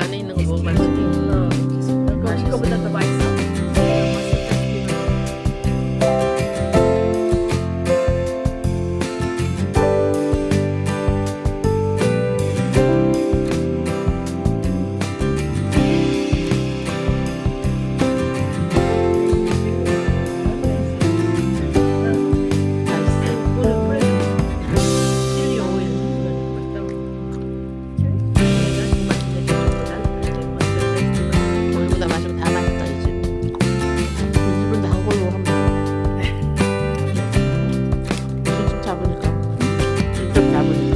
ano yung nang buong masating. No. Nagkakabot na tabay. Cấp.